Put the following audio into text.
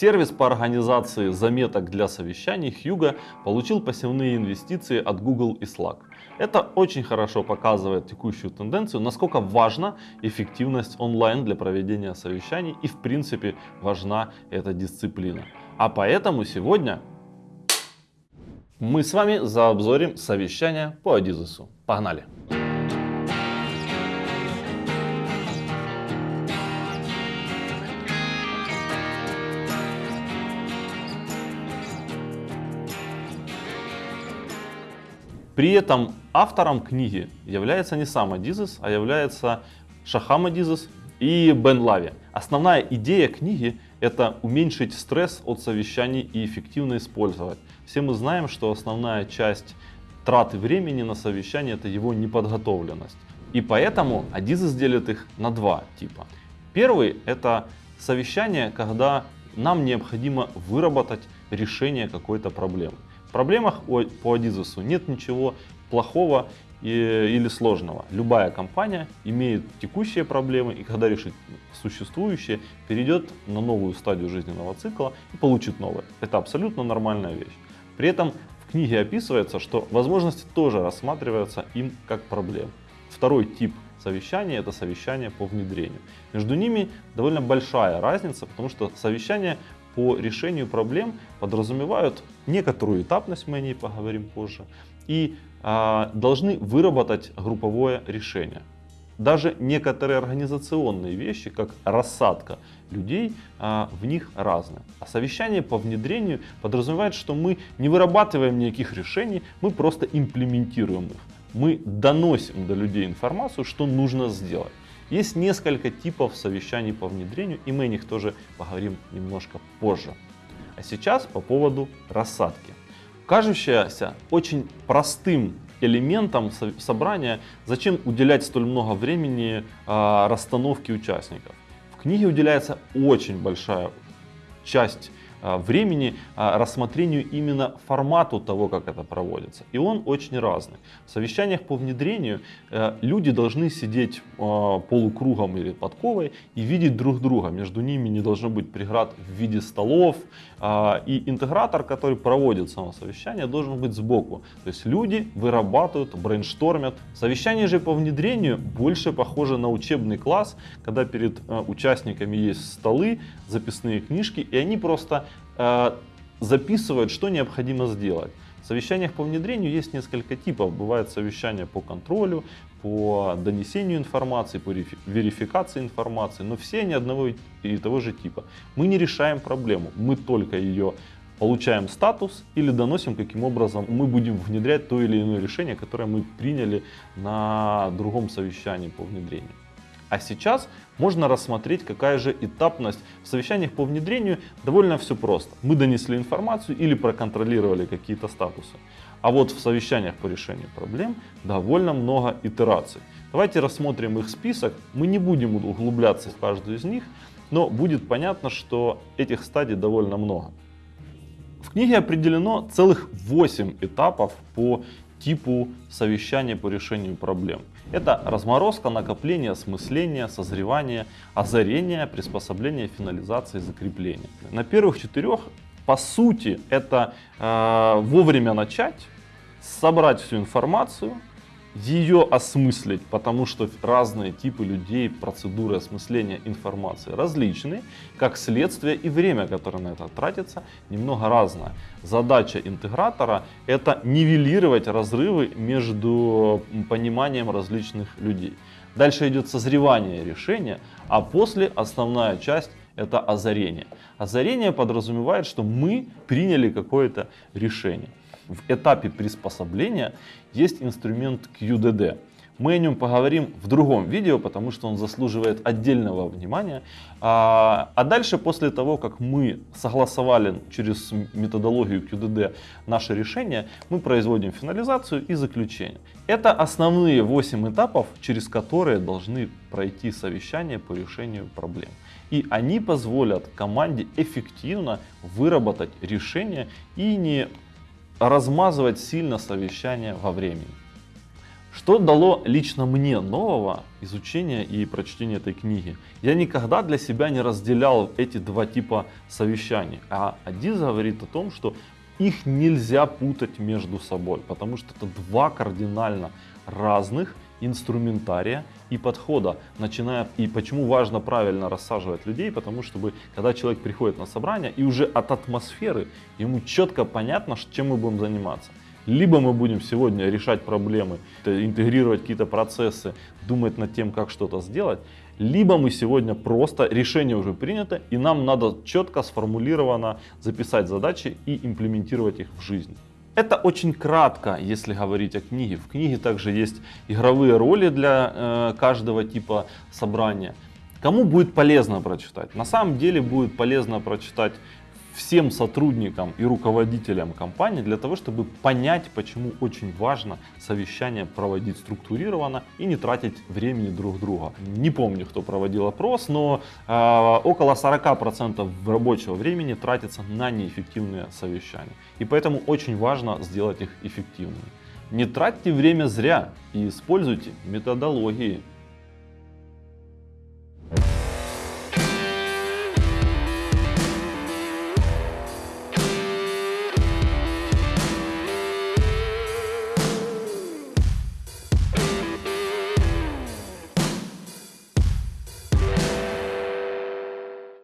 Сервис по организации заметок для совещаний Hugo получил посевные инвестиции от Google и Slack. Это очень хорошо показывает текущую тенденцию, насколько важна эффективность онлайн для проведения совещаний и в принципе важна эта дисциплина. А поэтому сегодня мы с вами заобзорим совещание по Адизесу. Погнали! При этом автором книги является не сам Адизес, а является Шахам Адизес и Бен Лави. Основная идея книги – это уменьшить стресс от совещаний и эффективно использовать. Все мы знаем, что основная часть траты времени на совещание – это его неподготовленность. И поэтому Адизес делит их на два типа. Первый – это совещание, когда нам необходимо выработать решение какой-то проблемы. Проблемах по Адизусу нет ничего плохого или сложного. Любая компания имеет текущие проблемы и когда решит существующие, перейдет на новую стадию жизненного цикла и получит новое. Это абсолютно нормальная вещь. При этом в книге описывается, что возможности тоже рассматриваются им как проблемы. Второй тип совещания это совещание по внедрению. Между ними довольно большая разница, потому что совещание по решению проблем подразумевают некоторую этапность, мы о ней поговорим позже, и а, должны выработать групповое решение. Даже некоторые организационные вещи, как рассадка людей, а, в них разные. А совещание по внедрению подразумевает, что мы не вырабатываем никаких решений, мы просто имплементируем их. Мы доносим до людей информацию, что нужно сделать. Есть несколько типов совещаний по внедрению, и мы о них тоже поговорим немножко позже. А сейчас по поводу рассадки. Кажущаяся очень простым элементом собрания, зачем уделять столь много времени э, расстановке участников. В книге уделяется очень большая часть а, времени а, рассмотрению именно формату того, как это проводится. И он очень разный. В совещаниях по внедрению э, люди должны сидеть а, полукругом или подковой и видеть друг друга. Между ними не должно быть преград в виде столов. И интегратор, который проводит само совещание, должен быть сбоку. То есть люди вырабатывают, брейнштормят. Совещание же по внедрению больше похоже на учебный класс, когда перед участниками есть столы, записные книжки, и они просто Э, записывают, что необходимо сделать. В совещаниях по внедрению есть несколько типов. Бывают совещания по контролю, по донесению информации, по верификации информации, но все они одного и того же типа. Мы не решаем проблему, мы только ее получаем статус или доносим, каким образом мы будем внедрять то или иное решение, которое мы приняли на другом совещании по внедрению. А сейчас можно рассмотреть, какая же этапность. В совещаниях по внедрению довольно все просто. Мы донесли информацию или проконтролировали какие-то статусы. А вот в совещаниях по решению проблем довольно много итераций. Давайте рассмотрим их список. Мы не будем углубляться в каждую из них, но будет понятно, что этих стадий довольно много. В книге определено целых 8 этапов по типу совещания по решению проблем. Это разморозка, накопление, осмысление, созревание, озарение, приспособление, финализация, закрепление. На первых четырех, по сути, это э, вовремя начать, собрать всю информацию, ее осмыслить, потому что разные типы людей, процедуры осмысления информации различные, как следствие и время, которое на это тратится, немного разное. Задача интегратора это нивелировать разрывы между пониманием различных людей. Дальше идет созревание решения, а после основная часть это озарение. Озарение подразумевает, что мы приняли какое-то решение в этапе приспособления есть инструмент QDD. Мы о нем поговорим в другом видео, потому что он заслуживает отдельного внимания. А, а дальше, после того, как мы согласовали через методологию QDD наше решение, мы производим финализацию и заключение. Это основные 8 этапов, через которые должны пройти совещания по решению проблем. И они позволят команде эффективно выработать решение и не размазывать сильно совещание во времени. Что дало лично мне нового изучения и прочтения этой книги? Я никогда для себя не разделял эти два типа совещаний. А Адиз говорит о том, что их нельзя путать между собой, потому что это два кардинально разных инструментария и подхода, начиная и почему важно правильно рассаживать людей, потому что когда человек приходит на собрание и уже от атмосферы ему четко понятно, чем мы будем заниматься. Либо мы будем сегодня решать проблемы, интегрировать какие-то процессы, думать над тем, как что-то сделать, либо мы сегодня просто, решение уже принято, и нам надо четко сформулированно записать задачи и имплементировать их в жизнь. Это очень кратко, если говорить о книге. В книге также есть игровые роли для э, каждого типа собрания. Кому будет полезно прочитать? На самом деле будет полезно прочитать всем сотрудникам и руководителям компании для того, чтобы понять, почему очень важно совещание проводить структурированно и не тратить времени друг друга. Не помню, кто проводил опрос, но э, около 40% рабочего времени тратится на неэффективные совещания. И поэтому очень важно сделать их эффективными. Не тратьте время зря и используйте методологии